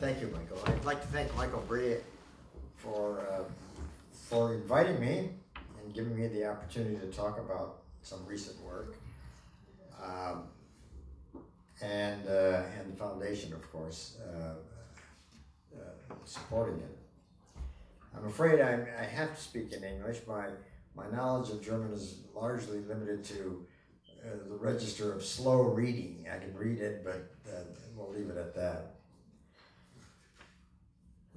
thank you, Michael. I'd like to thank Michael Brie for, uh, for inviting me and giving me the opportunity to talk about some recent work. Um, and, uh, and the foundation, of course, uh, uh, supporting it. I'm afraid I, I have to speak in English. My, my knowledge of German is largely limited to uh, the register of slow reading. I can read it, but uh, we'll leave it at that.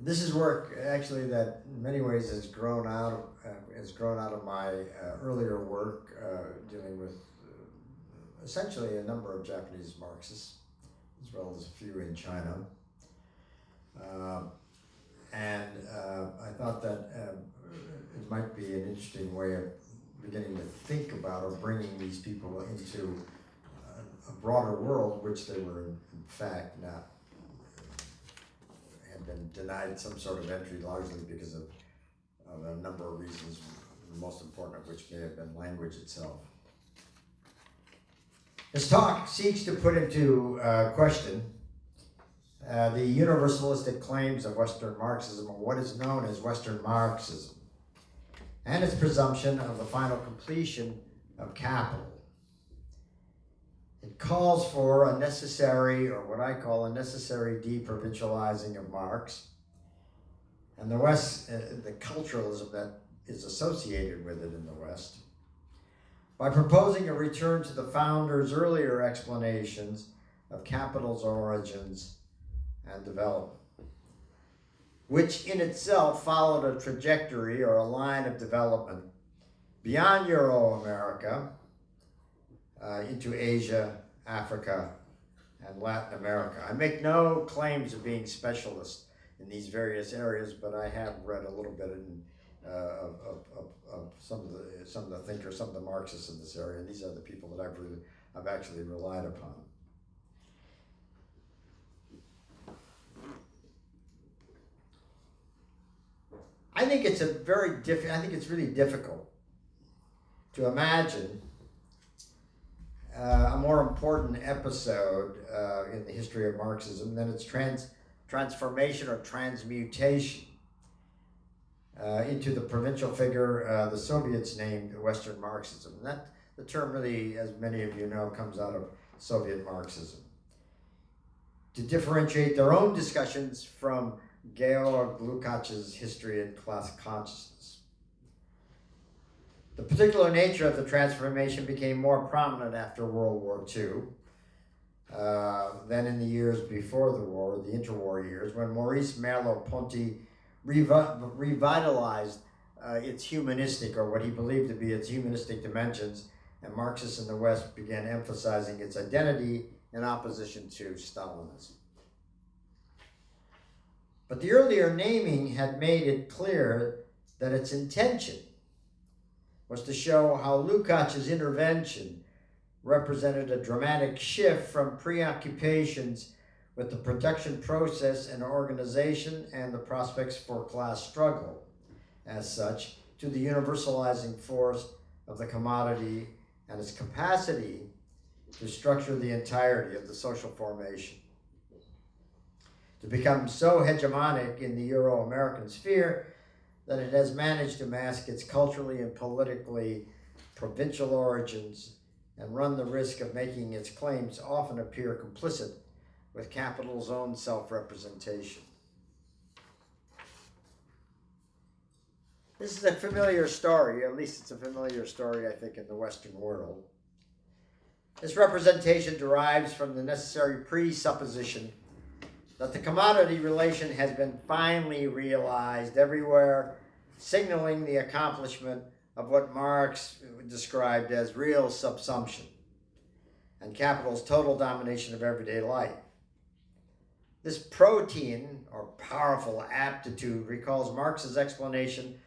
This is work actually that in many ways has grown out uh, has grown out of my uh, earlier work uh, dealing with uh, essentially a number of Japanese Marxists as well as a few in China. Um, and uh, I thought that um, it might be an interesting way of beginning to think about or bringing these people into a, a broader world, which they were in, fact not been denied some sort of entry largely because of, of a number of reasons, the most important of which may have been language itself. His talk seeks to put into uh, question uh, the universalistic claims of Western Marxism, or what is known as Western Marxism, and its presumption of the final completion of capital. Calls for a necessary, or what I call a necessary deprovincializing of Marx, and the West, uh, the culturalism that is associated with it in the West, by proposing a return to the founder's earlier explanations of capital's origins and development, which in itself followed a trajectory or a line of development beyond Euro-America uh, into Asia, Africa, and Latin America. I make no claims of being specialist in these various areas, but I have read a little bit in, uh, of, of, of, some of the some of the thinkers, some of the Marxists in this area. and These are the people that I've really I've actually relied upon. I think it's a very diff. I think it's really difficult to imagine uh, a more important episode uh, in the history of Marxism than its trans transformation or transmutation uh, into the provincial figure uh, the Soviets named Western Marxism. And that the term really, as many of you know, comes out of Soviet Marxism. To differentiate their own discussions from Georg Lukács's History and Class Consciousness. The particular nature of the transformation became more prominent after World War II uh, than in the years before the war, the interwar years, when Maurice Merleau-Ponty revi revitalized uh, its humanistic, or what he believed to be its humanistic dimensions, and Marxists in the West began emphasizing its identity in opposition to Stalinism. But the earlier naming had made it clear that its intention was to show how Lukács's intervention represented a dramatic shift from preoccupations with the production process and organization and the prospects for class struggle as such to the universalizing force of the commodity and its capacity to structure the entirety of the social formation. To become so hegemonic in the Euro-American sphere that it has managed to mask its culturally and politically provincial origins and run the risk of making its claims often appear complicit with capital's own self-representation. This is a familiar story, at least it's a familiar story, I think, in the Western world. This representation derives from the necessary presupposition that the commodity relation has been finally realized everywhere, signaling the accomplishment of what Marx described as real subsumption and capital's total domination of everyday life. This protein or powerful aptitude, recalls Marx's explanation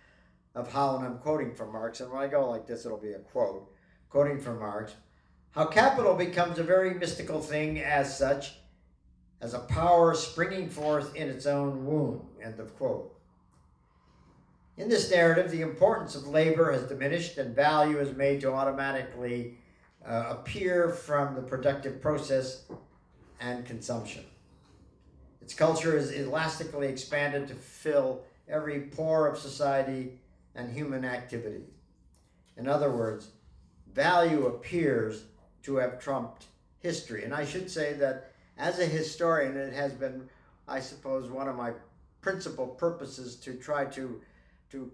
of how, and I'm quoting from Marx, and when I go like this, it'll be a quote, quoting from Marx, how capital becomes a very mystical thing as such, as a power springing forth in its own womb, end of quote. In this narrative, the importance of labor has diminished and value is made to automatically uh, appear from the productive process and consumption. Its culture is elastically expanded to fill every pore of society and human activity. In other words, value appears to have trumped history. And I should say that as a historian, it has been, I suppose, one of my principal purposes to try to, to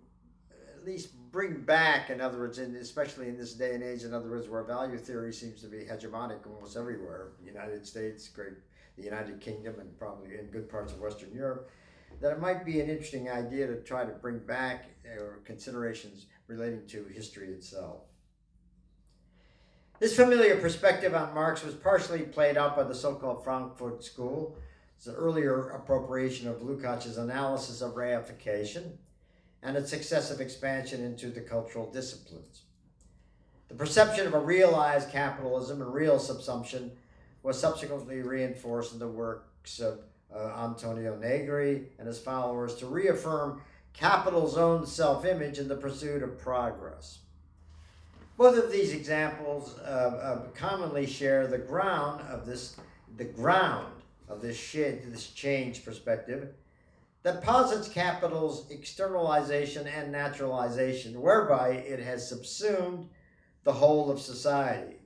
at least bring back, in other words, in, especially in this day and age, in other words, where value theory seems to be hegemonic almost everywhere, United States, Great, the United Kingdom, and probably in good parts of Western Europe, that it might be an interesting idea to try to bring back uh, considerations relating to history itself. This familiar perspective on Marx was partially played out by the so-called Frankfurt School. An earlier appropriation of Lukács' analysis of reification and its successive expansion into the cultural disciplines. The perception of a realized capitalism and real subsumption was subsequently reinforced in the works of uh, Antonio Negri and his followers to reaffirm capital's own self-image in the pursuit of progress. Both of these examples uh, uh, commonly share the ground of this, the ground of this, this change perspective that posits capital's externalization and naturalization, whereby it has subsumed the whole of society.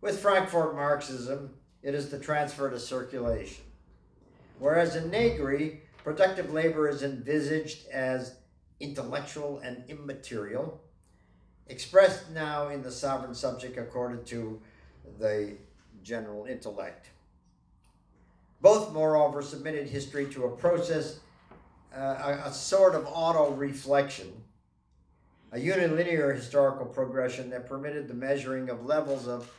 With Frankfurt Marxism, it is the transfer to circulation. Whereas in Negri, productive labor is envisaged as intellectual and immaterial, expressed now in the sovereign subject according to the general intellect. Both, moreover, submitted history to a process, uh, a, a sort of auto-reflection, a unilinear historical progression that permitted the measuring of levels of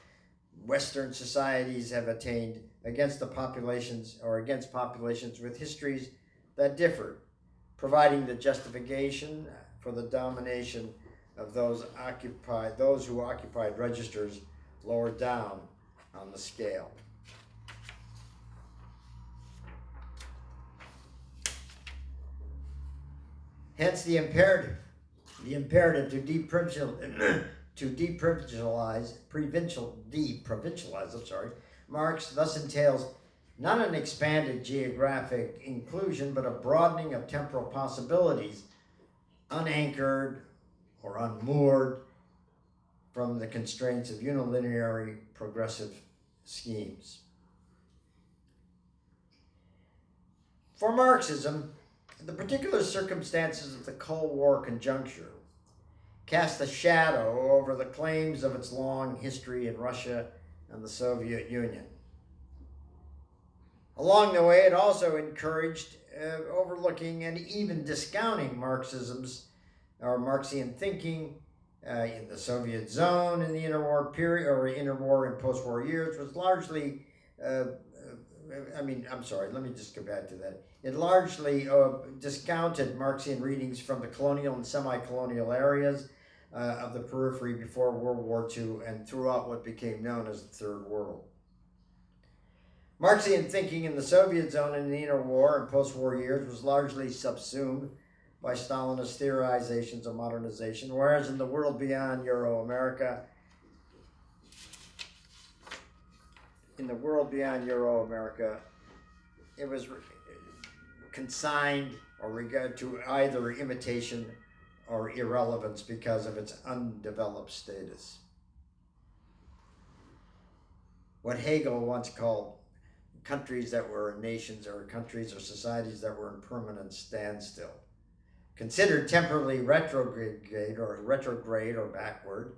Western societies have attained against the populations or against populations with histories that differ, providing the justification for the domination of those occupied, those who occupied registers lower down on the scale. Hence the imperative, the imperative to deprovincial, to deprovincialize, provincial, deprovincialize, I'm sorry, Marx thus entails not an expanded geographic inclusion, but a broadening of temporal possibilities, unanchored or unmoored from the constraints of unilinear progressive schemes. For Marxism, the particular circumstances of the Cold War conjuncture cast a shadow over the claims of its long history in Russia and the Soviet Union. Along the way, it also encouraged uh, overlooking and even discounting Marxism's or Marxian thinking uh, in the Soviet zone in the interwar period or interwar and post-war years was largely uh, I mean, I'm sorry, let me just go back to that. It largely uh, discounted Marxian readings from the colonial and semi-colonial areas uh, of the periphery before World War II and throughout what became known as the Third World. Marxian thinking in the Soviet zone in the interwar and post-war years was largely subsumed by Stalinist theorizations of modernization, whereas in the world beyond Euro-America, in the world beyond Euro-America, it was consigned or regard to either imitation or irrelevance because of its undeveloped status. What Hegel once called countries that were nations or countries or societies that were in permanent standstill. Considered temporarily retrograde or retrograde or backward,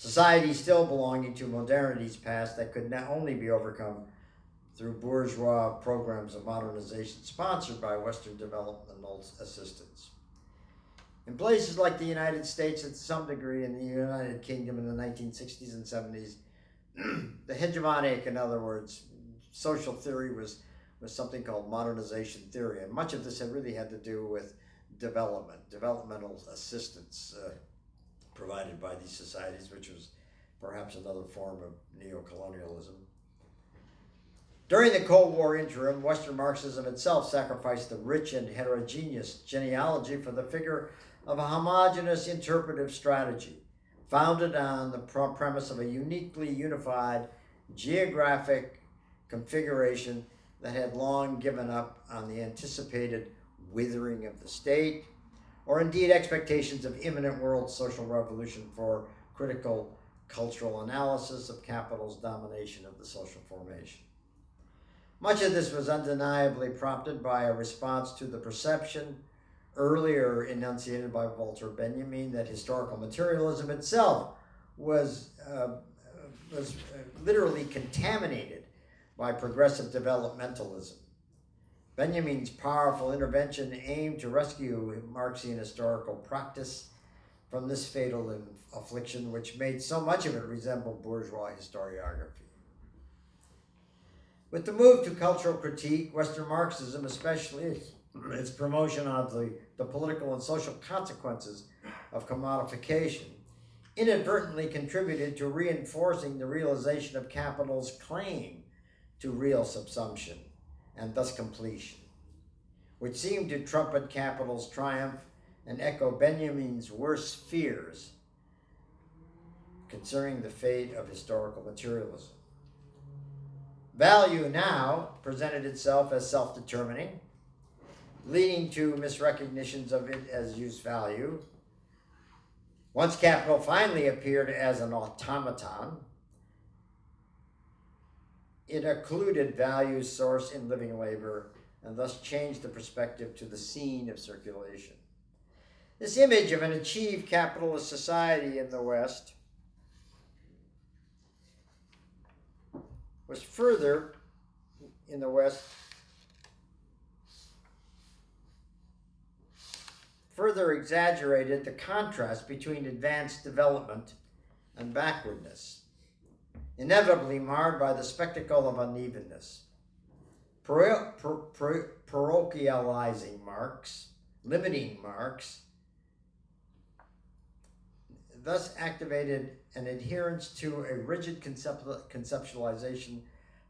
Society still belonging to modernity's past that could not only be overcome through bourgeois programs of modernization sponsored by Western developmental assistance. In places like the United States, and to some degree in the United Kingdom in the 1960s and 70s, the hegemonic, in other words, social theory was, was something called modernization theory. And much of this had really had to do with development, developmental assistance, uh, provided by these societies, which was perhaps another form of neo-colonialism. During the Cold War interim, Western Marxism itself sacrificed the rich and heterogeneous genealogy for the figure of a homogeneous interpretive strategy, founded on the premise of a uniquely unified geographic configuration that had long given up on the anticipated withering of the state, or indeed expectations of imminent world social revolution for critical cultural analysis of capital's domination of the social formation. Much of this was undeniably prompted by a response to the perception earlier enunciated by Walter Benjamin that historical materialism itself was, uh, was literally contaminated by progressive developmentalism. Benjamin's powerful intervention aimed to rescue Marxian historical practice from this fatal affliction, which made so much of it resemble bourgeois historiography. With the move to cultural critique, Western Marxism, especially its promotion of the, the political and social consequences of commodification, inadvertently contributed to reinforcing the realization of capital's claim to real subsumption and thus completion, which seemed to trumpet capital's triumph and echo Benjamin's worst fears concerning the fate of historical materialism. Value now presented itself as self determining, leading to misrecognitions of it as use value. Once capital finally appeared as an automaton, it occluded value's source in living labor and thus changed the perspective to the scene of circulation. This image of an achieved capitalist society in the West was further in the West further exaggerated the contrast between advanced development and backwardness, inevitably marred by the spectacle of unevenness. parochializing Marx, limiting Marx, thus activated an adherence to a rigid conceptualization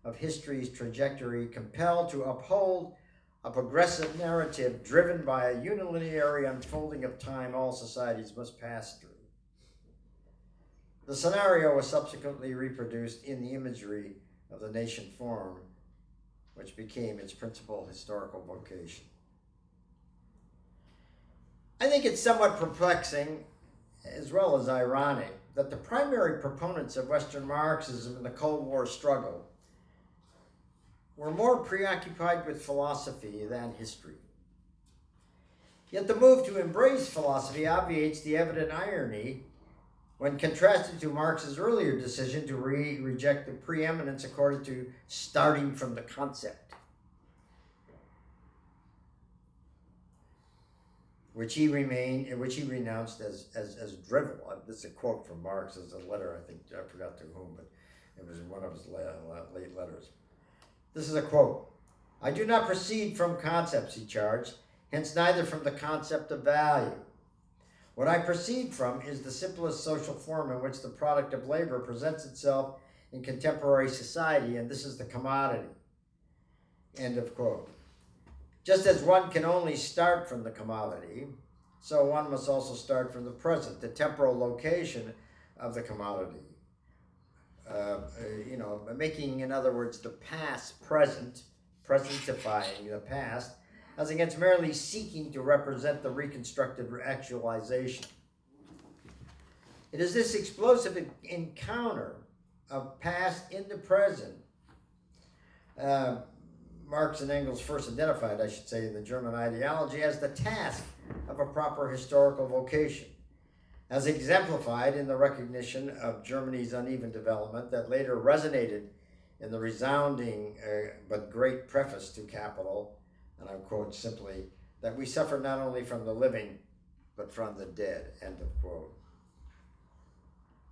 of history's trajectory, compelled to uphold a progressive narrative driven by a unilinear unfolding of time all societies must pass through. The scenario was subsequently reproduced in the imagery of the nation form, which became its principal historical vocation. I think it's somewhat perplexing as well as ironic that the primary proponents of Western Marxism in the Cold War struggle were more preoccupied with philosophy than history. Yet the move to embrace philosophy obviates the evident irony when contrasted to Marx's earlier decision to re reject the preeminence accorded to starting from the concept. Which he remained, which he renounced as as as drivel. Uh, this is a quote from Marx. It's a letter, I think I forgot to whom, but it was one of his late letters. This is a quote. I do not proceed from concepts, he charged, hence neither from the concept of value. What I proceed from is the simplest social form in which the product of labor presents itself in contemporary society, and this is the commodity. End of quote. Just as one can only start from the commodity, so one must also start from the present, the temporal location of the commodity. Uh, uh, you know, making, in other words, the past present, presentifying the past, as against merely seeking to represent the reconstructed actualization. It is this explosive encounter of past into present uh, Marx and Engels first identified, I should say, in the German ideology as the task of a proper historical vocation, as exemplified in the recognition of Germany's uneven development that later resonated in the resounding uh, but great preface to Capital, and I quote simply, that we suffer not only from the living, but from the dead, end of quote.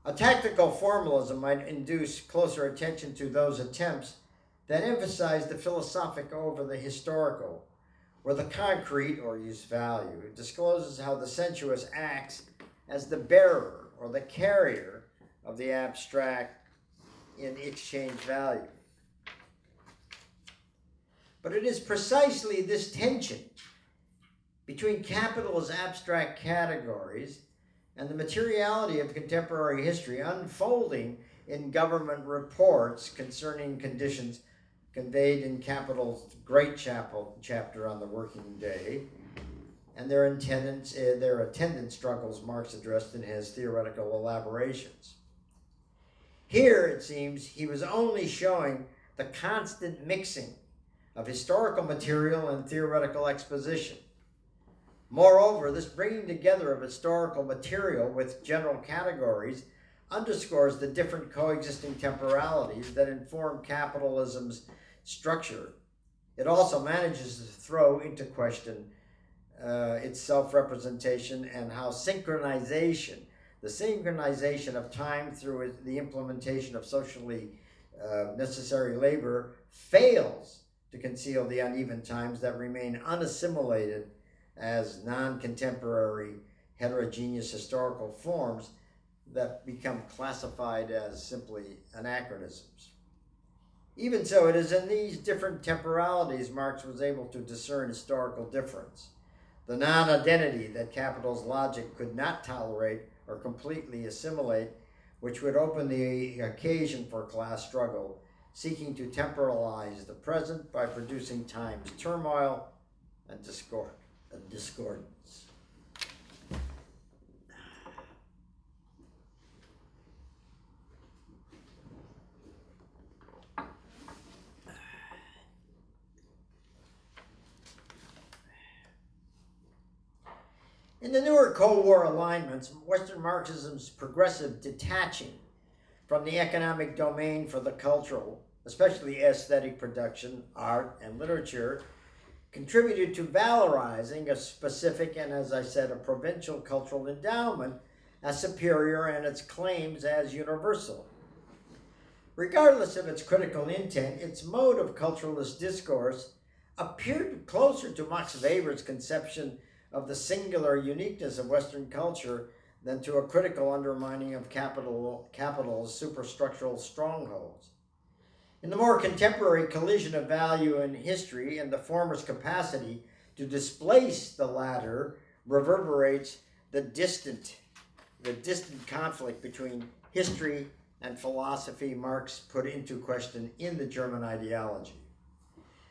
A tactical formalism might induce closer attention to those attempts that emphasize the philosophic over the historical, where the concrete, or use value, It discloses how the sensuous acts as the bearer or the carrier of the abstract in exchange value. But it is precisely this tension between capital as abstract categories and the materiality of contemporary history unfolding in government reports concerning conditions conveyed in Capital's great chapel chapter on the working day, and their attendance, uh, their attendant struggles Marx addressed in his theoretical elaborations. Here, it seems, he was only showing the constant mixing of historical material and theoretical exposition. Moreover, this bringing together of historical material with general categories underscores the different coexisting temporalities that inform capitalism's structure. It also manages to throw into question uh, its self representation and how synchronization, the synchronization of time through the implementation of socially uh, necessary labor, fails to conceal the uneven times that remain unassimilated as non contemporary heterogeneous historical forms that become classified as simply anachronisms. Even so, it is in these different temporalities Marx was able to discern historical difference, the non identity that capital's logic could not tolerate or completely assimilate, which would open the occasion for class struggle, seeking to temporalize the present by producing time's turmoil and discord, discordance. In the newer Cold War alignments, Western Marxism's progressive detaching from the economic domain for the cultural, especially aesthetic production, art, and literature, contributed to valorizing a specific and, as I said, a provincial cultural endowment as superior and its claims as universal. Regardless of its critical intent, its mode of culturalist discourse appeared closer to Max Weber's conception of the singular uniqueness of Western culture than to a critical undermining of capital, capital's superstructural strongholds. In the more contemporary collision of value and history and the former's capacity to displace the latter reverberates the distant, the distant conflict between history and philosophy Marx put into question in the German ideology.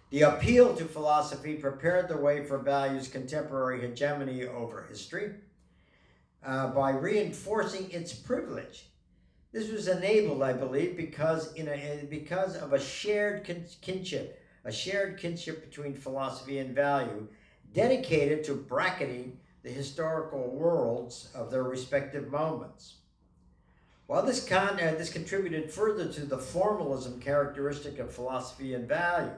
The appeal to philosophy prepared the way for value's contemporary hegemony over history uh, by reinforcing its privilege. This was enabled, I believe, because in a, because of a shared kinship, a shared kinship between philosophy and value, dedicated to bracketing the historical worlds of their respective moments. While this, con, uh, this contributed further to the formalism characteristic of philosophy and value,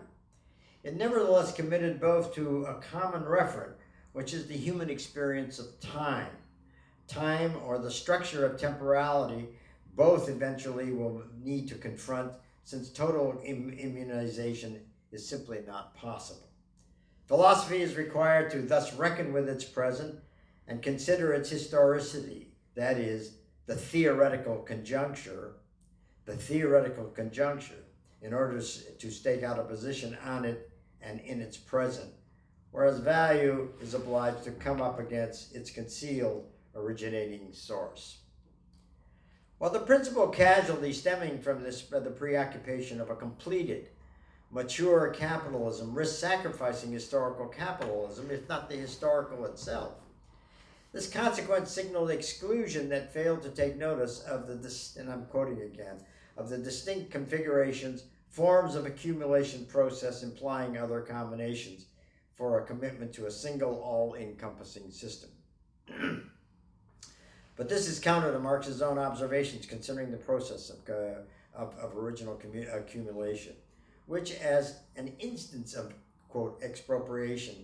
it nevertheless committed both to a common referent, which is the human experience of time. Time, or the structure of temporality, both eventually will need to confront since total Im immunization is simply not possible. Philosophy is required to thus reckon with its present and consider its historicity, that is, the theoretical conjuncture, the theoretical conjuncture, in order to stake out a position on it and in its present, whereas value is obliged to come up against its concealed originating source. While the principal casualty stemming from this uh, the preoccupation of a completed, mature capitalism risks sacrificing historical capitalism, if not the historical itself. This consequence signaled exclusion that failed to take notice of the, and I'm quoting again, of the distinct configurations forms of accumulation process implying other combinations for a commitment to a single all-encompassing system. but this is counter to Marx's own observations concerning the process of, uh, of, of, original accumulation, which as an instance of, quote, expropriation,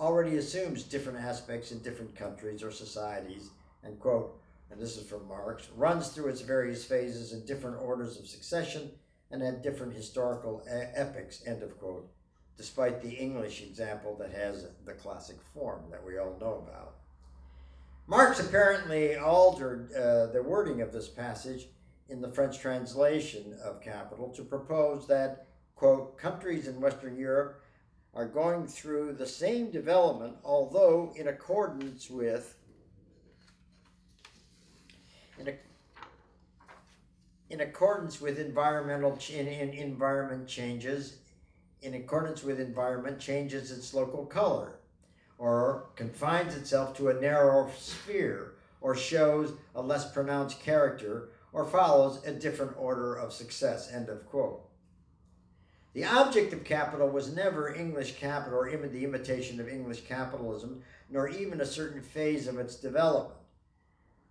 already assumes different aspects in different countries or societies, and quote, and this is from Marx, runs through its various phases in different orders of succession and at different historical epochs, end of quote, despite the English example that has the classic form that we all know about. Marx apparently altered uh, the wording of this passage in the French translation of Capital to propose that, quote, countries in Western Europe are going through the same development, although in accordance with in, a, in accordance with environmental in, in environment changes in accordance with environment, changes its local color, or confines itself to a narrow sphere, or shows a less pronounced character, or follows a different order of success. End of quote. The object of capital was never English capital or Im- the imitation of English capitalism, nor even a certain phase of its development.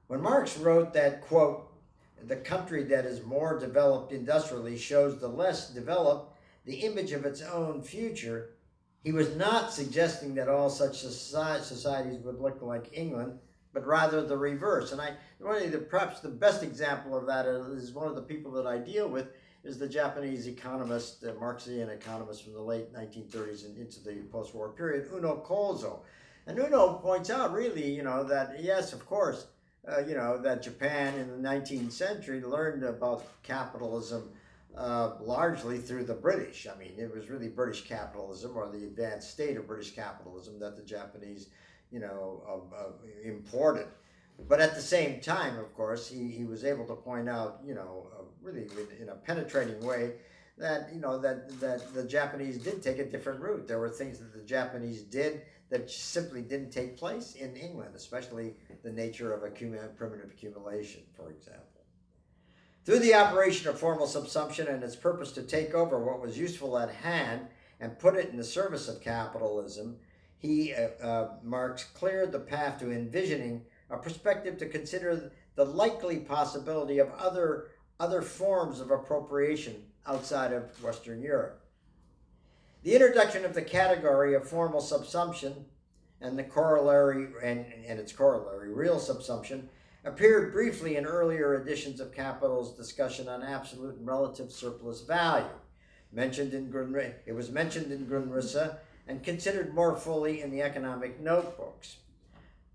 When Marx wrote that, quote, the country that is more developed industrially shows the less developed the image of its own future, he was not suggesting that all such soci- societies would look like England, but rather the reverse. And I, one of the perhaps the best example of that is one of the people that I deal with is the Japanese economist, the Marxian economist from the late 1930s and into the post-war period, Uno Kozo. And Uno points out really, you know, that yes, of course, uh, you know, that Japan in the 19th century learned about capitalism uh, largely through the British. I mean, it was really British capitalism or the advanced state of British capitalism that the Japanese, you know, uh, imported. But at the same time, of course, he, he was able to point out, you know, uh, really in a penetrating way, that you know that that the Japanese did take a different route. There were things that the Japanese did that simply didn't take place in England, especially the nature of accum- primitive accumulation, for example. Through the operation of formal subsumption and its purpose to take over what was useful at hand and put it in the service of capitalism, he, uh, uh, Marx, cleared the path to envisioning a perspective to consider the likely possibility of other, other forms of appropriation outside of Western Europe. The introduction of the category of formal subsumption and the corollary and, and its corollary, real subsumption, appeared briefly in earlier editions of Capital's discussion on absolute and relative surplus value. Mentioned in it was mentioned in Grundrisse and considered more fully in the economic notebooks.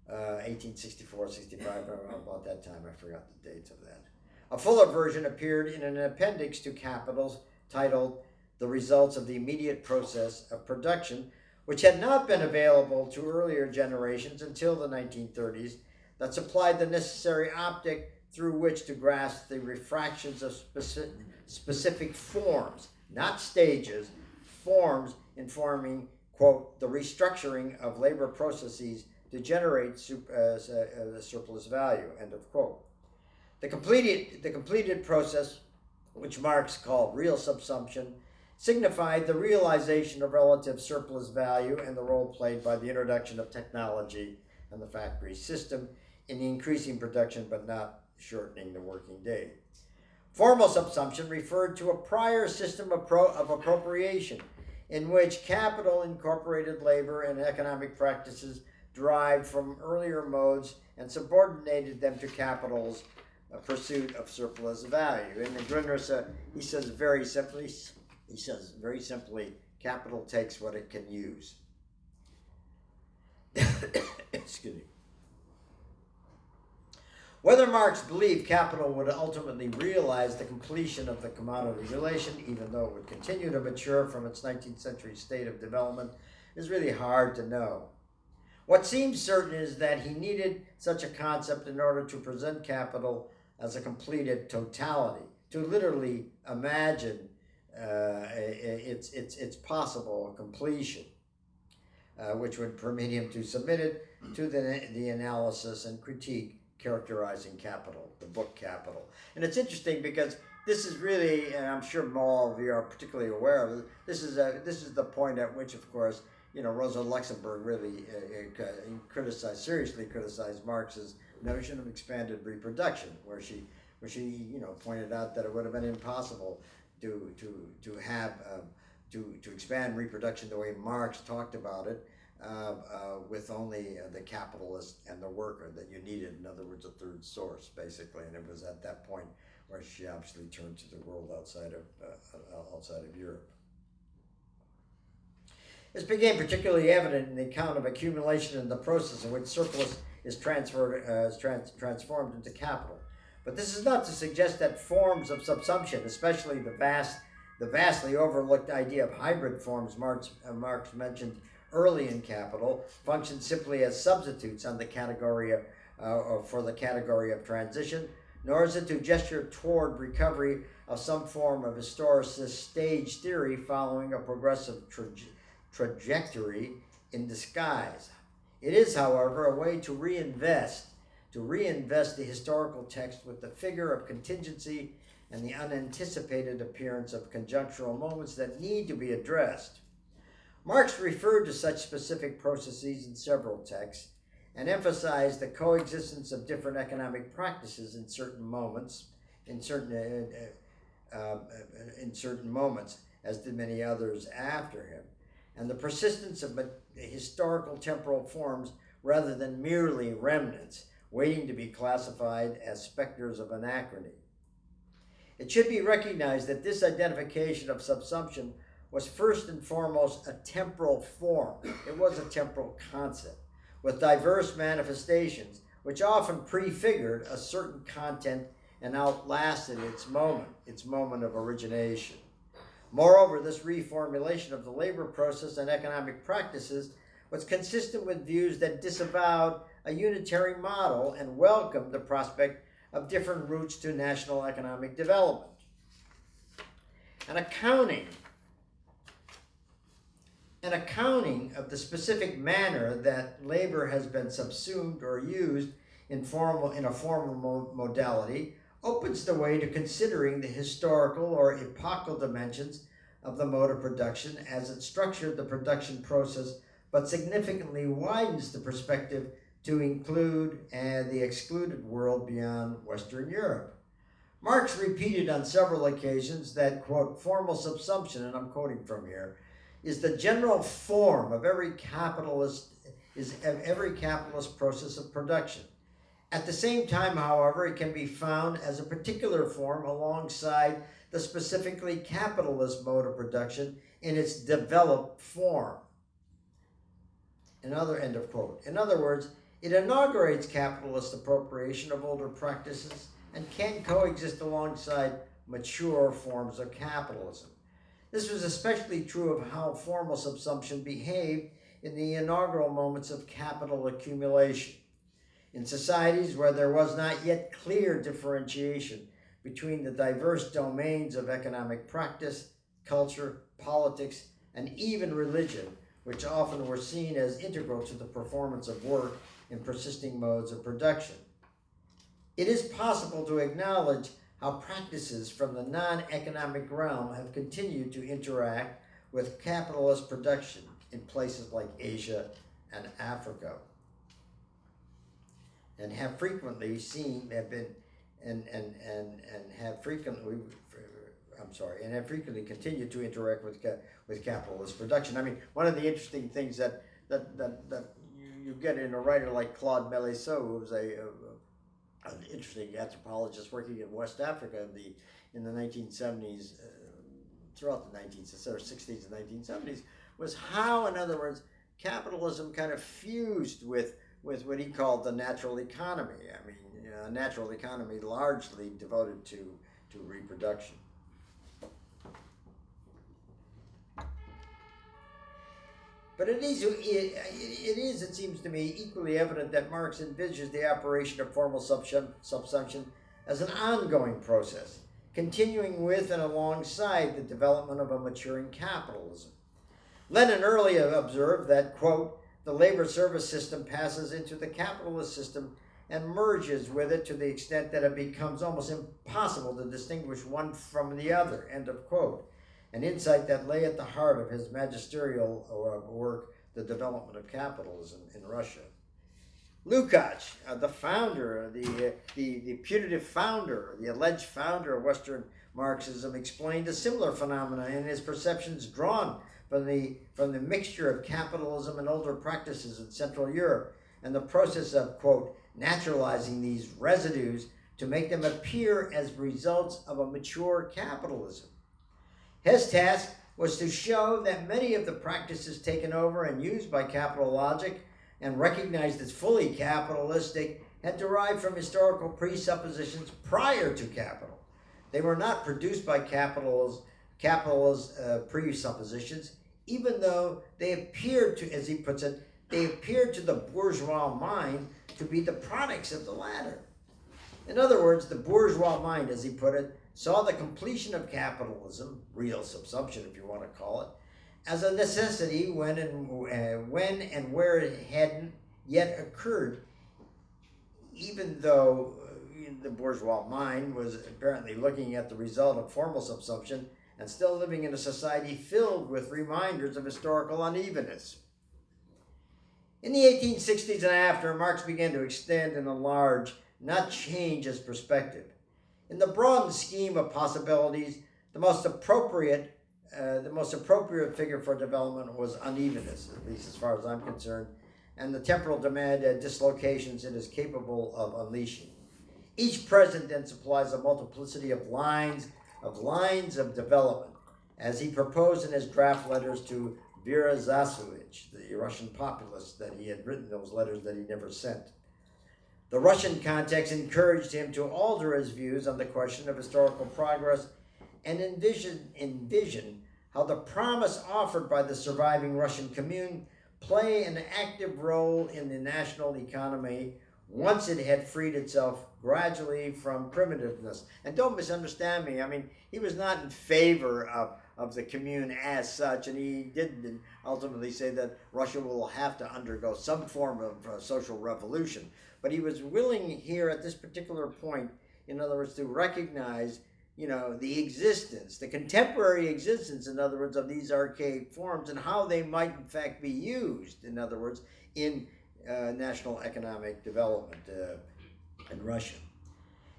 Uh, 1864, 65, about that time, I forgot the dates of that. A fuller version appeared in an appendix to Capitals titled The Results of the Immediate Process of Production, which had not been available to earlier generations until the 1930s that supplied the necessary optic through which to grasp the refractions of specific, specific forms, not stages, forms informing, quote, the restructuring of labor processes to generate uh, uh, surplus value, end of quote. The completed, the completed process, which Marx called real subsumption, signified the realization of relative surplus value and the role played by the introduction of technology and the factory system in increasing production but not shortening the working day. Formal subsumption referred to a prior system of, of appropriation in which capital incorporated labor and economic practices derived from earlier modes and subordinated them to capital's pursuit of surplus value. In the Grundrisse, he says very simply, he says very simply, capital takes what it can use. Excuse me. Whether Marx believed capital would ultimately realize the completion of the commodity relation, even though it would continue to mature from its 19th century state of development, is really hard to know. What seems certain is that he needed such a concept in order to present capital as a completed totality, to literally imagine uh, its, its, its possible completion, uh, which would permit him to submit it to the, the analysis and critique characterizing capital, the book Capital. And it's interesting because this is really, and I'm sure all of you are particularly aware of this is, a, this is the point at which, of course, you know, Rosa Luxemburg really uh, uh, criticized, seriously criticized Marx's notion of expanded reproduction, where she, where she, you know, pointed out that it would have been impossible to, to, to have, um, to, to expand reproduction the way Marx talked about it, uh, uh, with only uh, the capitalist and the worker that you needed. In other words, a third source, basically. And it was at that point where she obviously turned to the world outside of uh, outside of Europe. This became particularly evident in the account of accumulation and the process in which surplus is transferred uh, is trans- transformed into capital. But this is not to suggest that forms of subsumption, especially the vast, the vastly overlooked idea of hybrid forms Marx, uh, Marx mentioned early in capital function simply as substitutes on the category of, uh, for the category of transition, nor is it to gesture toward recovery of some form of historicist stage theory following a progressive traje- trajectory in disguise. It is, however, a way to reinvest, to reinvest the historical text with the figure of contingency and the unanticipated appearance of conjunctural moments that need to be addressed. Marx referred to such specific processes in several texts and emphasized the coexistence of different economic practices in certain moments, in certain uh, uh, uh, in certain moments, as did many others after him, and the persistence of historical temporal forms rather than merely remnants waiting to be classified as specters of anachrony. It should be recognized that this identification of subsumption was first and foremost a temporal form. It was a temporal concept with diverse manifestations, which often prefigured a certain content and outlasted its moment, its moment of origination. Moreover, this reformulation of the labor process and economic practices was consistent with views that disavowed a unitary model and welcomed the prospect of different routes to national economic development. An accounting an accounting of the specific manner that labor has been subsumed or used in, formal, in a formal modality opens the way to considering the historical or epochal dimensions of the mode of production as it structured the production process, but significantly widens the perspective to include uh, the excluded world beyond Western Europe. Marx repeated on several occasions that, quote, formal subsumption, and I'm quoting from here, is the general form of every capitalist is of every capitalist process of production. At the same time, however, it can be found as a particular form alongside the specifically capitalist mode of production in its developed form. Another end of quote. In other words, it inaugurates capitalist appropriation of older practices and can coexist alongside mature forms of capitalism. This was especially true of how formal subsumption behaved in the inaugural moments of capital accumulation. In societies where there was not yet clear differentiation between the diverse domains of economic practice, culture, politics, and even religion, which often were seen as integral to the performance of work in persisting modes of production. It is possible to acknowledge how practices from the non-economic realm have continued to interact with capitalist production in places like Asia and Africa and have frequently seen have been and and and and have frequently I'm sorry and have frequently continued to interact with with capitalist production. I mean, one of the interesting things that that that, that you, get in a writer like Claude Meillassoux, who was a, a an interesting anthropologist working in West Africa in the in the 1970s, uh, throughout the 1960s and 1970s, was how, in other words, capitalism kind of fused with with what he called the natural economy. I mean, a natural economy largely devoted to to reproduction. But it is, it, it is, it seems to me, equally evident that Marx envisages the operation of formal subsumption as an ongoing process, continuing with and alongside the development of a maturing capitalism. Lenin earlier observed that, quote, the labor service system passes into the capitalist system and merges with it to the extent that it becomes almost impossible to distinguish one from the other, end of quote an insight that lay at the heart of his magisterial uh, work, The Development of Capitalism in Russia. Lukács, uh, the founder, the, uh, the, the putative founder, the alleged founder of Western Marxism, explained a similar phenomena in his perceptions drawn from the, from the mixture of capitalism and older practices in Central Europe and the process of, quote, naturalizing these residues to make them appear as results of a mature capitalism. His task was to show that many of the practices taken over and used by capital logic and recognized as fully capitalistic had derived from historical presuppositions prior to capital. They were not produced by capital's, capital's uh, presuppositions, even though they appeared to, as he puts it, they appeared to the bourgeois mind to be the products of the latter. In other words, the bourgeois mind, as he put it, saw the completion of capitalism, real subsumption if you want to call it, as a necessity when and uh, when and where it hadn't yet occurred, even though uh, the bourgeois mind was apparently looking at the result of formal subsumption and still living in a society filled with reminders of historical unevenness. In the 1860s and after, Marx began to extend and enlarge, not change his perspective. In the broad scheme of possibilities, the most appropriate uh, the most appropriate figure for development was unevenness, at least as far as I'm concerned, and the temporal demand and dislocations it is capable of unleashing. Each present then supplies a multiplicity of lines, of lines of development, as he proposed in his draft letters to Vera Zasulich, the Russian populist that he had written those letters that he never sent. The Russian context encouraged him to alter his views on the question of historical progress and envision, envision how the promise offered by the surviving Russian commune play an active role in the national economy once it had freed itself gradually from primitiveness. And don't misunderstand me. I mean, he was not in favor of, of the commune as such, and he didn't ultimately say that Russia will have to undergo some form of uh, social revolution. But he was willing here at this particular point, in other words, to recognize you know, the existence, the contemporary existence, in other words, of these archaic forms and how they might in fact be used, in other words, in uh, national economic development uh, in Russia.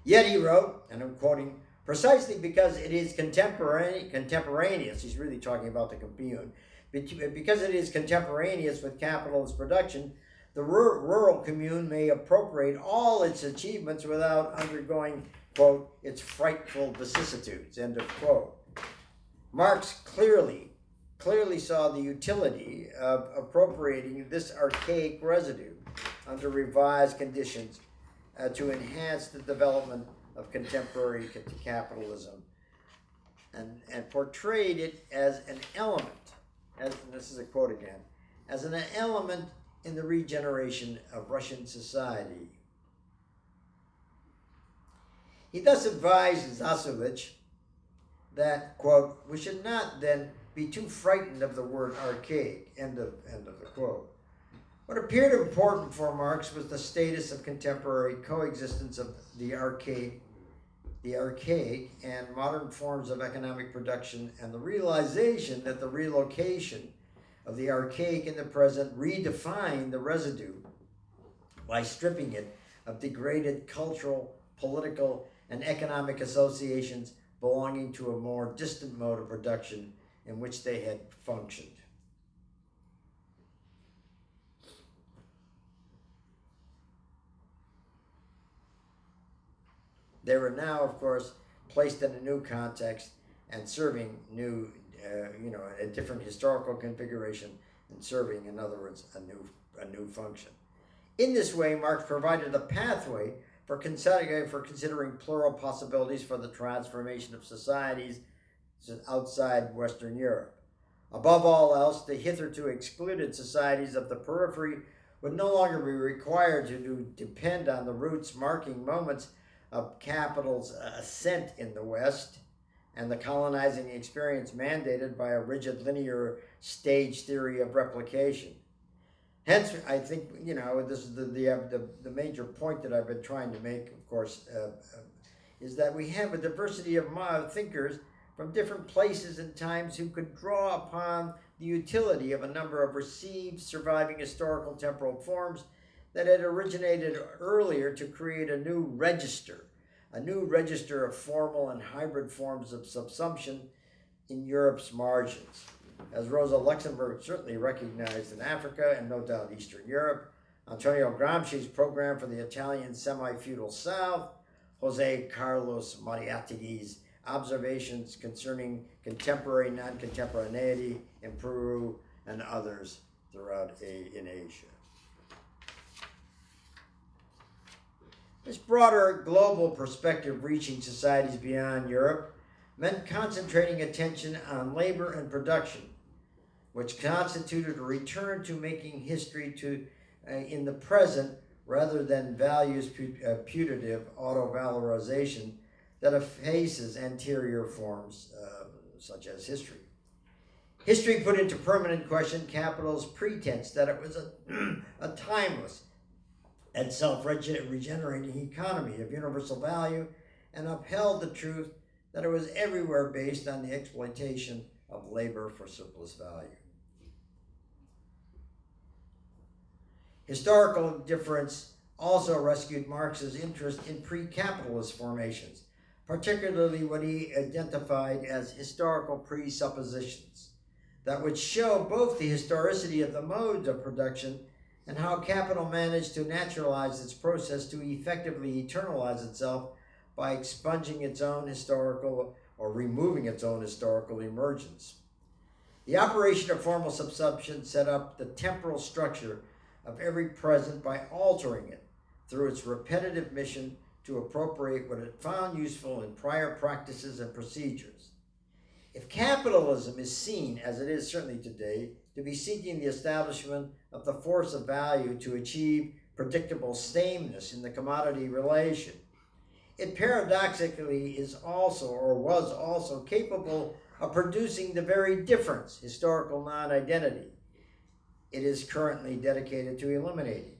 Yet he wrote, and I'm quoting, precisely because it is contemporaneous, he's really talking about the commune, because it is contemporaneous with capitalist production, the rural commune may appropriate all its achievements without undergoing quote, its frightful vicissitudes, end of quote. Marx clearly, clearly saw the utility of appropriating this archaic residue under revised conditions uh, to enhance the development of contemporary capitalism and, and portrayed it as an element, as this is a quote again, as an element in the regeneration of Russian society he thus advised Zasulich that, quote, we should not then be too frightened of the word archaic, end of, end of the quote. What appeared important for Marx was the status of contemporary coexistence of the archaic, the archaic and modern forms of economic production and the realization that the relocation of the archaic in the present redefined the residue by stripping it of degraded cultural, political, and economic associations belonging to a more distant mode of production in which they had functioned. They were now, of course, placed in a new context and serving new, uh, you know, a different historical configuration and serving, in other words, a new, a new function. In this way, Marx provided a pathway for considering, for considering plural possibilities for the transformation of societies outside Western Europe. Above all else, the hitherto excluded societies of the periphery would no longer be required to depend on the roots marking moments of capital's ascent in the West and the colonizing experience mandated by a rigid linear stage theory of replication. Hence, I think, you know, this is the, the, uh, the, major point that I've been trying to make, of course, uh, uh, is that we have a diversity of thinkers from different places and times who could draw upon the utility of a number of received surviving historical temporal forms that had originated earlier to create a new register, a new register of formal and hybrid forms of subsumption in Europe's margins as Rosa Luxemburg certainly recognized in Africa and no doubt Eastern Europe, Antonio Gramsci's program for the Italian semi-feudal South, Jose Carlos Mariátegui's observations concerning contemporary non-contemporaneity in Peru and others throughout in Asia. This broader global perspective reaching societies beyond Europe meant concentrating attention on labor and production, which constituted a return to making history to uh, in the present rather than values uh, putative auto-valorization that effaces anterior forms uh, such as history. History put into permanent question capital's pretense that it was a, a timeless and self regenerating economy of universal value and upheld the truth that it was everywhere based on the exploitation of labor for surplus value. Historical difference also rescued Marx's interest in pre capitalist formations, particularly what he identified as historical presuppositions that would show both the historicity of the modes of production and how capital managed to naturalize its process to effectively eternalize itself by expunging its own historical or removing its own historical emergence. The operation of formal subsumption set up the temporal structure of every present by altering it through its repetitive mission to appropriate what it found useful in prior practices and procedures. If capitalism is seen, as it is certainly today, to be seeking the establishment of the force of value to achieve predictable sameness in the commodity relation, it paradoxically is also or was also capable of producing the very difference, historical non identity, it is currently dedicated to eliminating.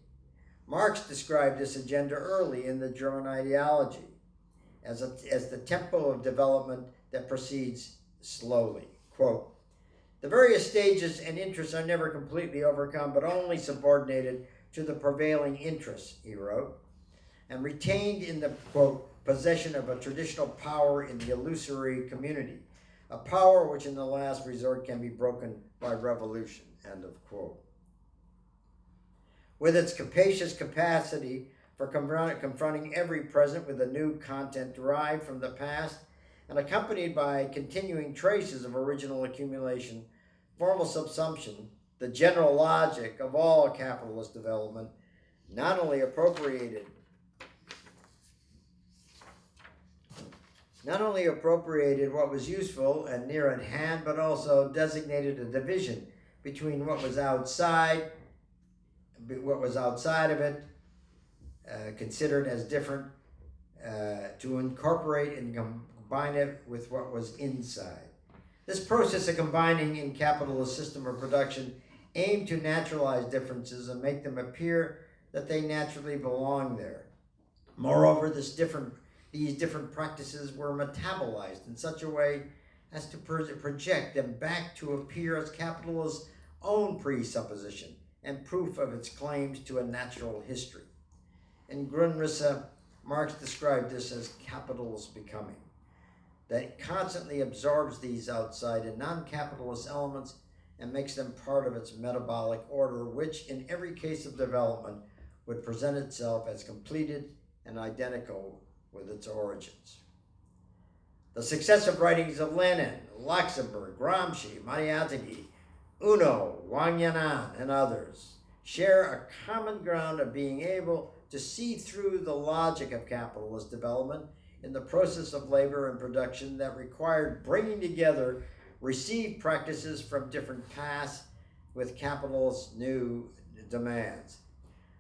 Marx described this agenda early in the German ideology as, a, as the tempo of development that proceeds slowly. Quote, the various stages and interests are never completely overcome, but only subordinated to the prevailing interests, he wrote, and retained in the, quote, possession of a traditional power in the illusory community, a power which in the last resort can be broken by revolution, end of quote. With its capacious capacity for confronting every present with a new content derived from the past and accompanied by continuing traces of original accumulation, formal subsumption, the general logic of all capitalist development, not only appropriated not only appropriated what was useful and near at hand, but also designated a division between what was outside, what was outside of it, uh, considered as different, uh, to incorporate and combine it with what was inside. This process of combining in capitalist system of production aimed to naturalize differences and make them appear that they naturally belong there. Moreover, different these different practices were metabolized in such a way as to project them back to appear as capital's own presupposition and proof of its claims to a natural history. In Grundrisse, Marx described this as capital's becoming, that constantly absorbs these outside and non-capitalist elements and makes them part of its metabolic order, which in every case of development would present itself as completed and identical with its origins. The successive writings of Lenin, Luxemburg, Gramsci, Mariátegui, Uno, Wang Yan'an, and others share a common ground of being able to see through the logic of capitalist development in the process of labor and production that required bringing together received practices from different pasts with capital's new demands.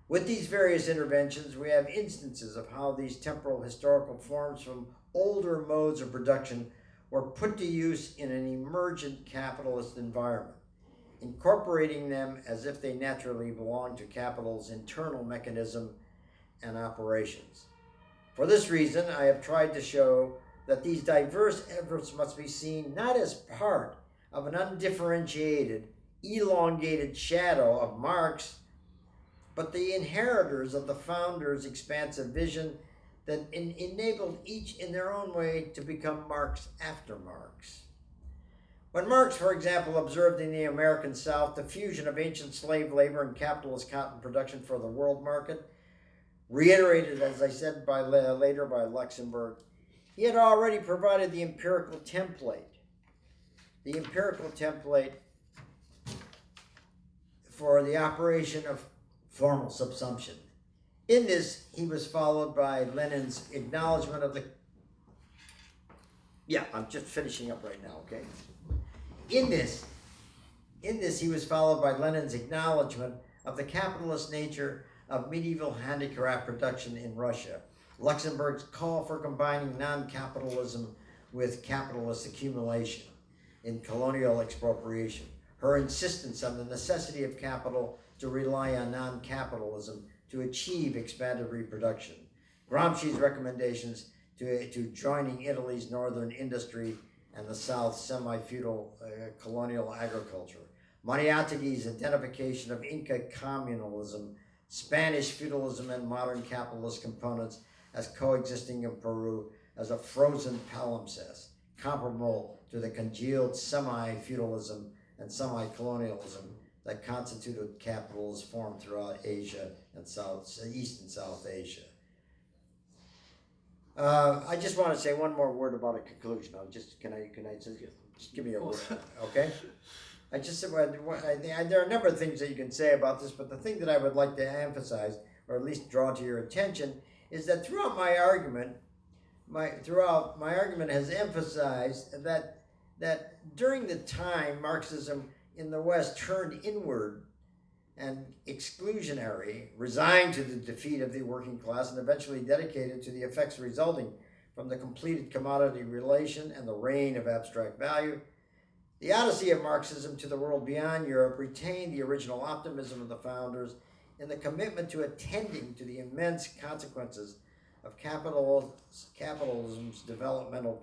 With these various interventions, we have instances of how these temporal historical forms from older modes of production were put to use in an emergent capitalist environment, incorporating them as if they naturally belong to capital's internal mechanism and operations. For this reason, I have tried to show that these diverse efforts must be seen not as part of an undifferentiated, elongated shadow of Marx but the inheritors of the founder's expansive vision that enabled each in their own way to become Marx after Marx. When Marx, for example, observed in the American South the fusion of ancient slave labor and capitalist cotton production for the world market, reiterated, as I said by later by Luxemburg, he had already provided the empirical template. The empirical template for the operation of formal subsumption. In this, he was followed by Lenin's acknowledgement of the. Yeah, I'm just finishing up right now, okay? In this, in this, he was followed by Lenin's acknowledgement of the capitalist nature of medieval handicraft production in Russia, Luxemburg's call for combining non-capitalism with capitalist accumulation in colonial expropriation, her insistence on the necessity of capital to rely on non-capitalism to achieve expanded reproduction, Gramsci's recommendations to, to joining Italy's northern industry and the South's semi-feudal uh, colonial agriculture, Mariátegui's identification of Inca communalism, Spanish feudalism and modern capitalist components as coexisting in Peru as a frozen palimpsest, comparable to the congealed semi-feudalism and semi-colonialism that constituted capitals formed throughout Asia and South, East and South Asia. Uh, I just want to say one more word about a conclusion. I'll just can I can I just, just give me a word, okay? I just said well, there are a number of things that you can say about this, but the thing that I would like to emphasize, or at least draw to your attention, is that throughout my argument, my throughout my argument has emphasized that that during the time Marxism in the West turned inward and exclusionary, resigned to the defeat of the working class, and eventually dedicated to the effects resulting from the completed commodity relation and the reign of abstract value, the odyssey of Marxism to the world beyond Europe retained the original optimism of the founders in the commitment to attending to the immense consequences of capitalism's developmental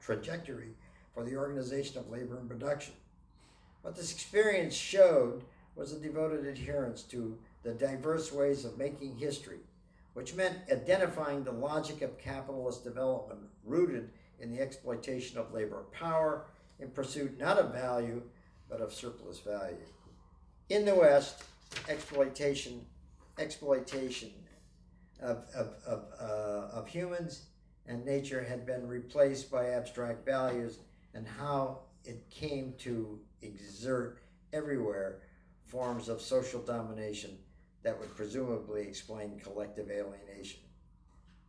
trajectory for the organization of labor and production. What this experience showed was a devoted adherence to the diverse ways of making history, which meant identifying the logic of capitalist development rooted in the exploitation of labor power in pursuit not of value, but of surplus value. In the West, exploitation, exploitation of, of, of, uh, of humans and nature had been replaced by abstract values and how it came to exert everywhere forms of social domination that would presumably explain collective alienation.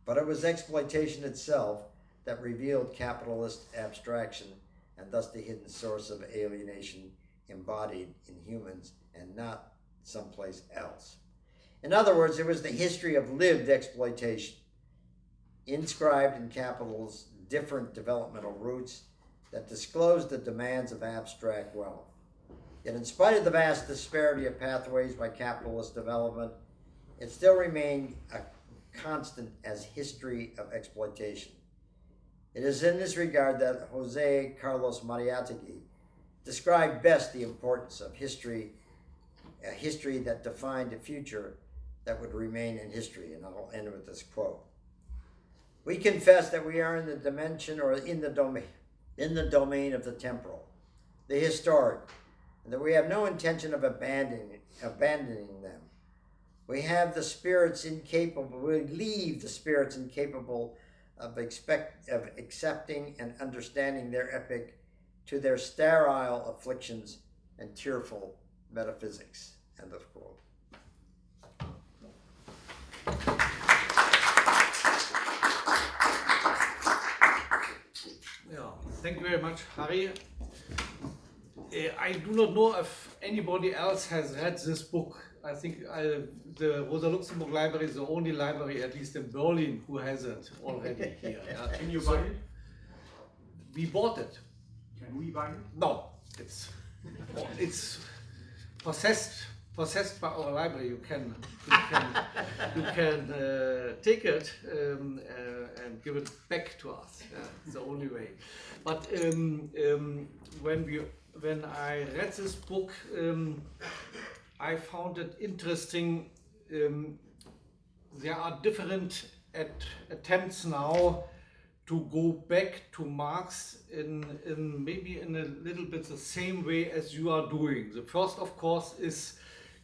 But it was exploitation itself that revealed capitalist abstraction and thus the hidden source of alienation embodied in humans and not someplace else. In other words, it was the history of lived exploitation, inscribed in capital's different developmental roots that disclosed the demands of abstract wealth. Yet in spite of the vast disparity of pathways by capitalist development, it still remained a constant as history of exploitation. It is in this regard that Jose Carlos Mariátegui described best the importance of history, a history that defined a future that would remain in history. And I'll end with this quote. We confess that we are in the dimension or in the domain, in the domain of the temporal, the historic, and that we have no intention of abandoning, abandoning them. We have the spirits incapable, we leave the spirits incapable of, expect, of accepting and understanding their epic to their sterile afflictions and tearful metaphysics. End of quote. Yeah, thank you very much, Harry. Uh, I do not know if anybody else has read this book. I think I, the Rosa Luxemburg Library is the only library, at least in Berlin, who has it already here. Yeah. Can you buy it? We bought it. Can we buy it? No, it's it's possessed possessed by our library. You can you can you can uh, take it um, uh, and give it back to us. Yeah, it's the only way. But um, um, when we when I read this book, um, I found it interesting. Um, there are different at attempts now to go back to Marx in, in maybe in a little bit the same way as you are doing. The first, of course, is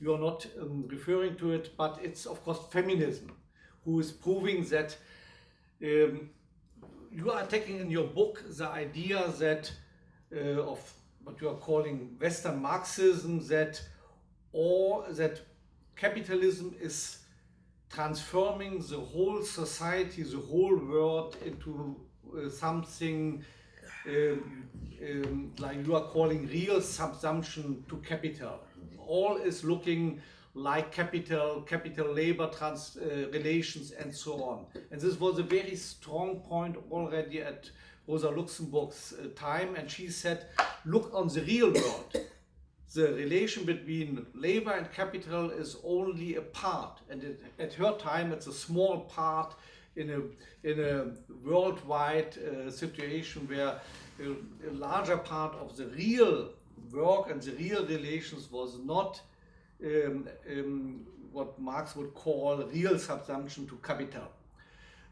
you are not um, referring to it, but it's, of course, feminism, who is proving that um, you are taking in your book the idea that uh, of what you are calling Western Marxism, that or that capitalism is transforming the whole society, the whole world into uh, something um, um, like you are calling real subsumption to capital. All is looking like capital, capital labor trans uh, relations, and so on. And this was a very strong point already at Rosa Luxemburg's uh, time, and she said, look on the real world. The relation between labor and capital is only a part, and it, at her time, it's a small part in a in a worldwide uh, situation where a, a larger part of the real work and the real relations was not um, um, what Marx would call real subsumption to capital.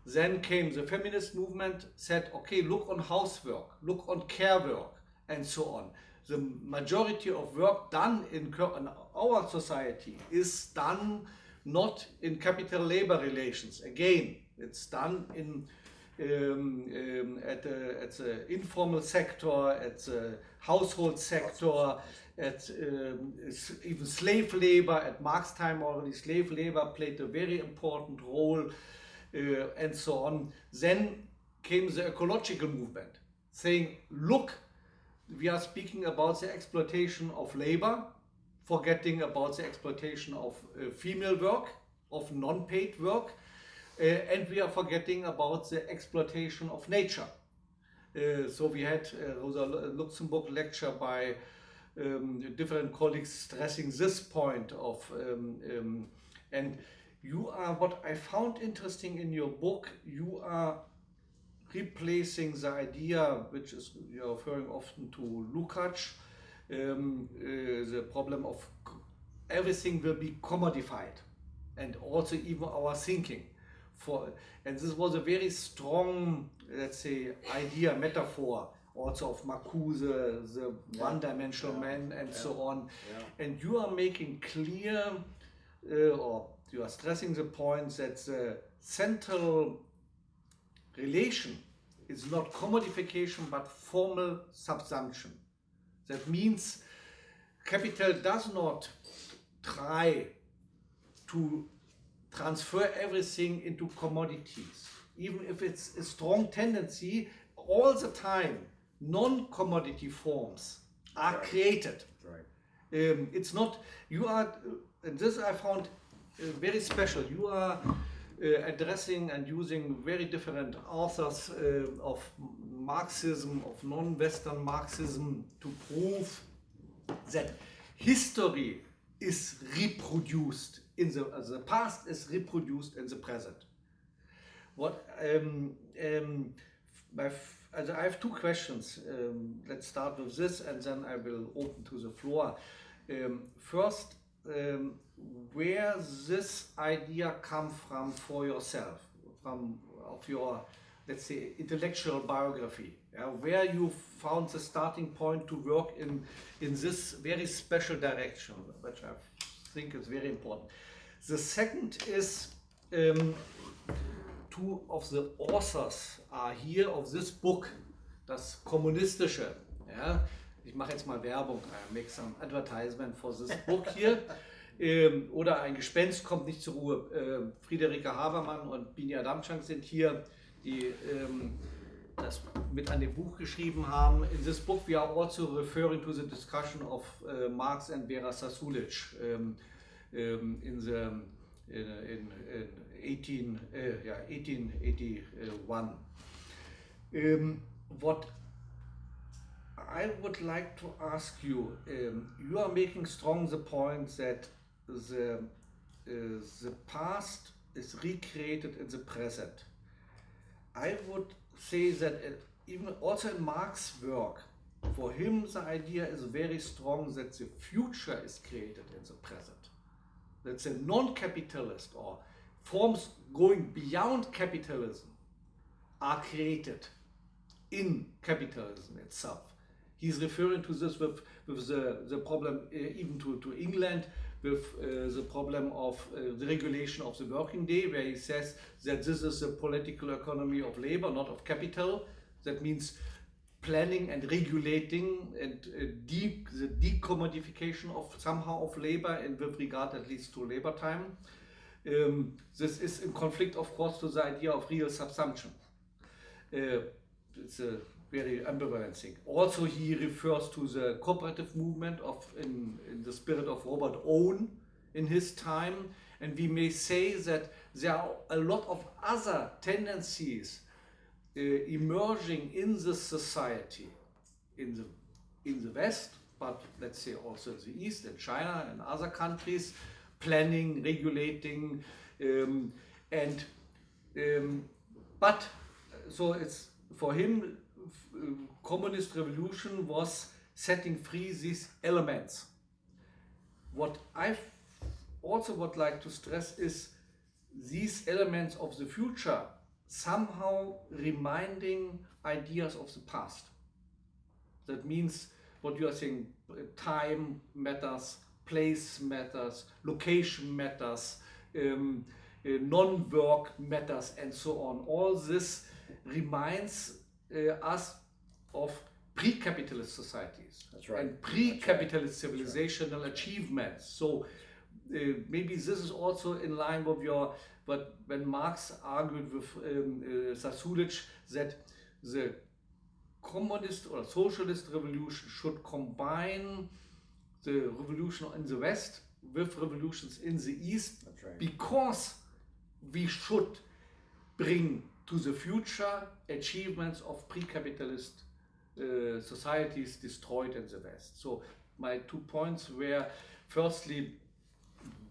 Then came the feminist movement, said, okay, look on housework, look on care work, and so on. The majority of work done in, our society is done not in capital labor relations. Again, it's done in um, um, at the at the informal sector, at the household sector, at um, even slave labor. At Marx time already, slave labor played a very important role, uh, and so on. Then came the ecological movement, saying, "Look, we are speaking about the exploitation of labor, forgetting about the exploitation of uh, female work, of non-paid work." Uh, and we are forgetting about the exploitation of nature. Uh, so we had uh, Rosa Luxemburg lecture by um, different colleagues stressing this point of, um, um, and you are, what I found interesting in your book, you are replacing the idea, which is you're referring often to Lukács, um, uh, the problem of everything will be commodified and also even our thinking for and this was a very strong let's say idea metaphor also of Marcuse the one-dimensional yeah, man and yeah. so on Yeah. and you are making clear uh, or you are stressing the point that the central relation is not commodification but formal subsumption that means capital does not try to transfer everything into commodities, even if it's a strong tendency, all the time non commodity forms are Right. created. Right. Um, it's not, you are, and this I found uh, very special. You are addressing and using very different authors uh, of Marxism, of non Western Marxism, to prove that history is reproduced in the, uh, the past is reproduced in the present. What um, um, I have two questions. Um, let's start with this, and then I will open to the floor. Um, first, um, where this idea come from for yourself, from of your let's say intellectual biography, yeah, where you found the starting point to work in in this very special direction, which I think is very important. The second is um, two of the authors are here of this book, das kommunistische. Ja? Ich mache jetzt mal Werbung, I make some advertisement for this book hier. Ähm, oder ein Gespenst kommt nicht zur Ruhe. Ähm, Friederike Habermann und Bini Adamczak sind hier, die ähm, das mit an dem Buch geschrieben haben. In this book we are also referring to the discussion of uh, Marx and Vera Sasulic um, um, in the in, in, in 18 uh, yeah, 1881. Um, what I would like to ask you, um, you are making strong the point that the uh, the past is recreated in the present. I would say that uh, even also in Marx's work, for him the idea is very strong that the future is created in the present. That the non-capitalist or forms going beyond capitalism are created in capitalism itself. He's referring to this with, with the, the problem uh, even to, to England with uh, the problem of uh, the regulation of the working day, where he says that this is a political economy of labor, not of capital. That means planning and regulating and uh, de- the decommodification of somehow of labor and with regard at least to labor time. Um, this is in conflict, of course, to the idea of real subsumption. Uh, it's a very ambivalent. Also, he refers to the cooperative movement of in, in the spirit of Robert Owen in his time, and we may say that there are a lot of other tendencies uh, emerging in the society, in the in the West, but let's say also in the East, and China and other countries, planning, regulating, um, and um, but so it's for him, communist revolution was setting free these elements. What I also would like to stress is these elements of the future somehow reminding ideas of the past. That means what you are saying time matters, place matters, location matters, um, uh, non work matters, and so on. All this reminds uh, us of pre capitalist societies That's right. and pre capitalist civilizational achievements. So uh, maybe this is also in line with your but when Marx argued with um, uh, Zasulich that the communist or socialist revolution should combine the revolution in the West with revolutions in the East right. because we should bring to the future achievements of pre-capitalist uh, societies destroyed in the West. So my two points were firstly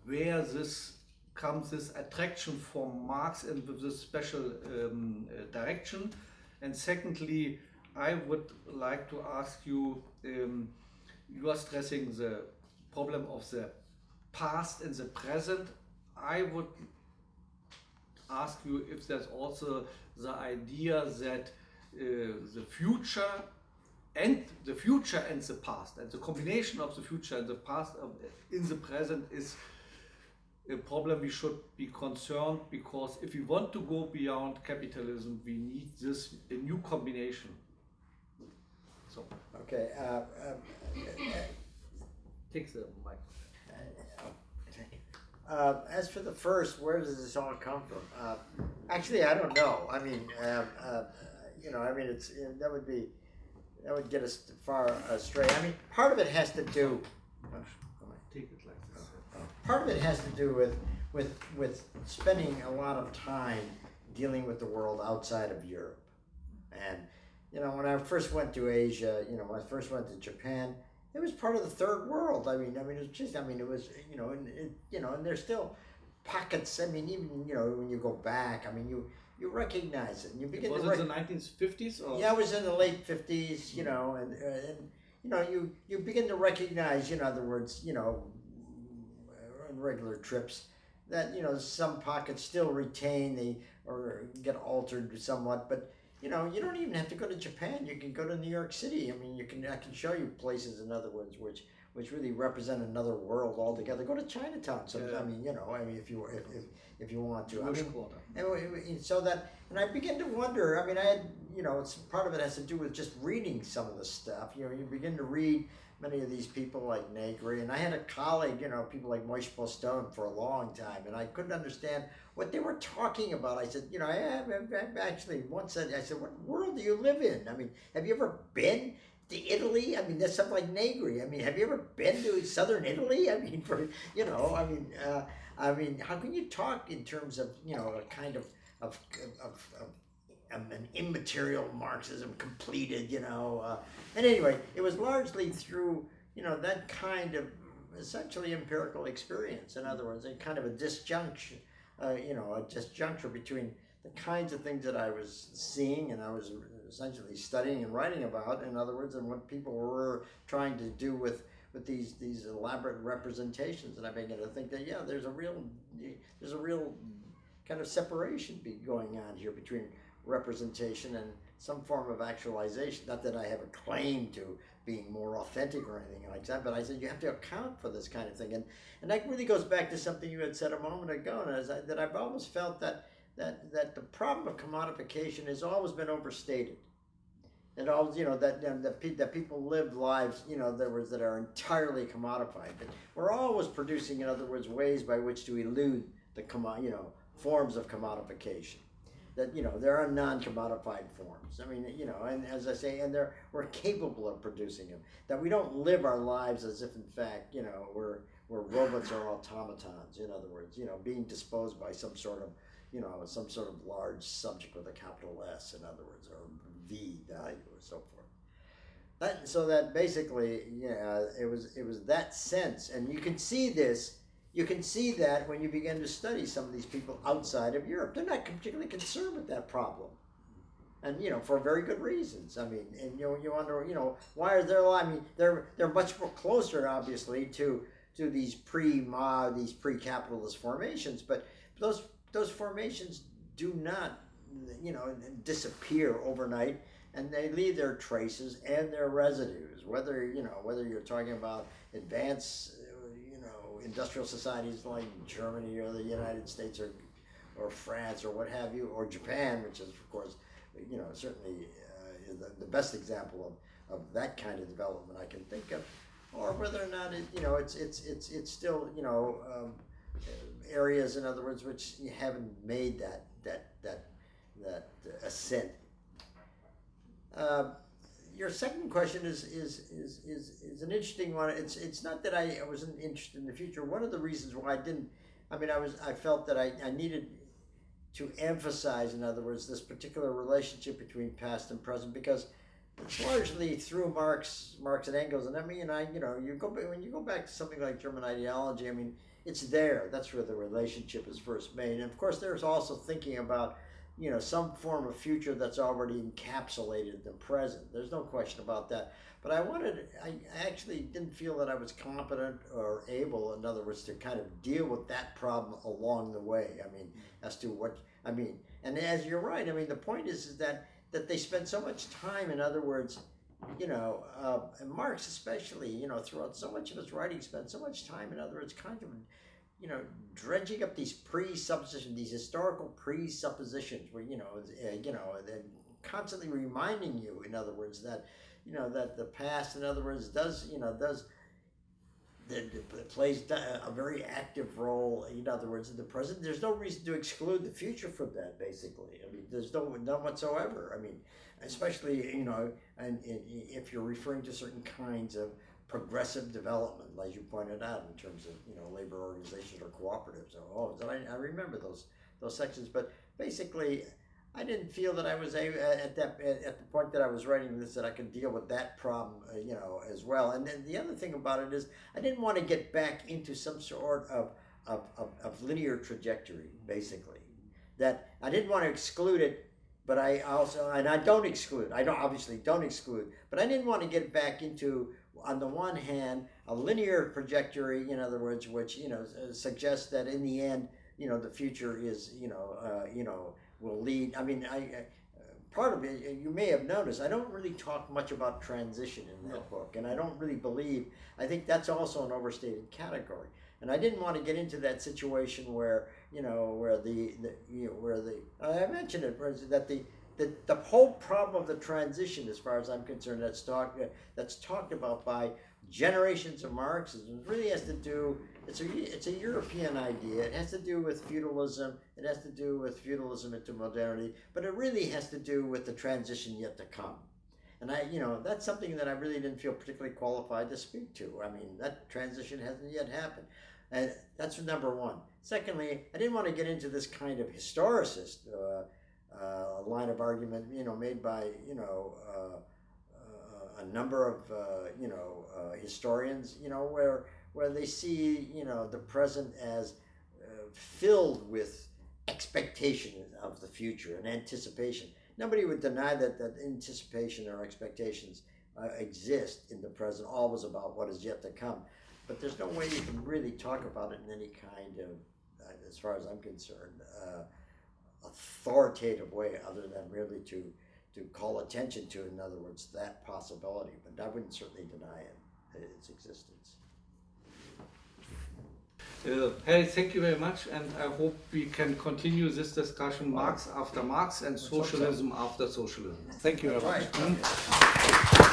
where this comes this attraction for Marx and with this special um, uh, direction, and secondly, I would like to ask you. Um, you are stressing the problem of the past and the present. I would ask you if there's also the idea that uh, the future and the future and the past and the combination of the future and the past in the present is a problem we should be concerned because if we want to go beyond capitalism we need this a new combination so Okay. Uh, um, take the mic Uh, as for the first, where does this all come from? Uh, actually, I don't know. I mean, um, uh, you know, I mean, it's that would be that would get us far astray. I mean, part of it has to do. take it like this Part of it has to do with with with spending a lot of time dealing with the world outside of Europe, and you know, when I first went to Asia, you know, when I first went to Japan, it was part of the third world. I mean, I mean, it's just, I mean, it was, you know, and it, you know, and there's still pockets. I mean, even you know, when you go back, I mean, you you recognize it, and you begin was to. it Rec- the 1950s or yeah, I was in the late fifties, you know, and and you know, you you begin to recognize, you know, in other words, you know, on regular trips, that you know some pockets still retain the or get altered somewhat, but you know, you don't even have to go to Japan. You can go to New York City. I mean, you can I can show you places, in other words, which which really represent another world altogether. Go to Chinatown. So Yeah. I mean, you know, I mean, if you if, if, if you want to, I Jewish mean, quarter and so that, and I begin to wonder. I mean, I had, you know, it's part of it has to do with just reading some of the stuff. You know, you begin to read many of these people like Negri, and I had a colleague, you know, people like Moishe Postone for a long time, and I couldn't understand what they were talking about. I said, you know, I, have I've actually once said, I said, what world do you live in? I mean, have you ever been? To Italy, I mean, that's something like Negri. I mean, have you ever been to southern Italy? I mean, for you know, I mean, uh, I mean, how can you talk in terms of you know a kind of of of, of um, an immaterial Marxism completed? You know, uh, and anyway, it was largely through you know that kind of essentially empirical experience. In other words, a kind of a disjunction, uh, you know, a disjuncture between the kinds of things that I was seeing and I was essentially studying and writing about. In other words, and what people were trying to do with with these these elaborate representations, and I began to think that yeah, there's a real there's a real kind of separation be going on here between representation and some form of actualization. Not that I have a claim to being more authentic or anything like that, but I said you have to account for this kind of thing, and and that really goes back to something you had said a moment ago, and as I, that I've always felt that that that the problem of commodification has always been overstated. And all you know that that, that, pe- that people live lives you know that was that are entirely commodified. But we're always producing, in other words, ways by which to elude the commo- you know forms of commodification. that you know there are non-commodified forms. I mean, you know, and as I say, and they're we're capable of producing them. That we don't live our lives as if, in fact, you know, we're we're robots or automatons. In other words, you know, being disposed by some sort of you know some sort of large subject with a capital S. In other words, or V value or so forth. That, so that basically, yeah, it was it was that sense, and you can see this you can see that when you begin to study some of these people outside of Europe. They're not particularly concerned with that problem. And you know, for very good reasons. I mean, and you you wonder, you know, why are there? I mean, they're they're much more closer, obviously, to to these pre-ma, these pre-capitalist formations. But those those formations do not, you know, disappear overnight, and they leave their traces and their residues. Whether you know, whether you're talking about advanced you know, industrial societies like Germany or the United States or or France or what have you, or Japan, which is of course, you know, certainly uh, the, the best example of, of that kind of development I can think of, or whether or not it, you know, it's it's it's it's still you know um, areas, in other words, which you haven't made that that that that ascent. Uh, your second question is, is is is is an interesting one. It's it's not that I wasn't interested in the future. One of the reasons why I didn't, I mean, I was I felt that I, I needed to emphasize, in other words, this particular relationship between past and present because it's largely through Marx, Marx and Engels, and I mean, I you know, you go when you go back to something like German ideology. I mean, it's there. That's where the relationship is first made, and of course, there's also thinking about you know some form of future that's already encapsulated the present. There's no question about that. But i wanted i actually didn't feel that i was competent or able in other words to kind of deal with that problem along the way. I mean as to what i mean and as you're right i mean the point is, is that that they spend so much time in other words you know uh, and marx especially you know throughout so much of his writing spent so much time in other words kind of you know, dredging up these presuppositions, these historical presuppositions, where you know, uh, you know, then constantly reminding you, in other words, that you know that the past, in other words, does you know does that plays a very active role. In other words, in the present, there's no reason to exclude the future from that. Basically, I mean, there's no none whatsoever. I mean, especially you know, and, and if you're referring to certain kinds of progressive development, as you pointed out, in terms of you know labor organizations or cooperatives. Oh, I, I remember those those sections, but basically, I didn't feel that I was a, at that at the point that I was writing this that I could deal with that problem, uh, you know, as well. And then the other thing about it is, I didn't want to get back into some sort of of, of, of linear trajectory, basically. That I didn't want to exclude it but I also and I don't exclude. I don't obviously don't exclude, but I didn't want to get back into on the one hand, a linear trajectory, in other words, which you know suggests that in the end, you know, the future is, you know, uh, you know, will lead. I mean, I, I part of it you may have noticed i don't really talk much about transition in that no. book and i don't really believe i think that's also an overstated category and i didn't want to get into that situation where you know where the, the you know where the i mentioned it that the the, the whole problem of the transition, as far as I'm concerned, that's talked that's talked about by generations of Marxism, really has to do. It's a it's a European idea. It has to do with feudalism. It has to do with feudalism into modernity. But it really has to do with the transition yet to come. And I, you know, that's something that I really didn't feel particularly qualified to speak to. I mean, that transition hasn't yet happened. And that's number one. Secondly, I didn't want to get into this kind of historicist uh, uh, line of argument, you know, made by, you know, uh, uh, a number of, you know, historians, you know, where, where they see, you know, the present as filled with expectation of the future and anticipation. Nobody would deny that, that anticipation or expectations uh, exist in the present, always about what is yet to come. But there's no way you can really talk about it in any kind of, uh, as far as I'm concerned, uh, authoritative way other than really to to call attention to, in other words, that possibility. But I wouldn't certainly deny it, its existence. Uh, Harry, thank you very much, and I hope we can continue this discussion Marx after Marx and socialism after socialism. Thank you very much.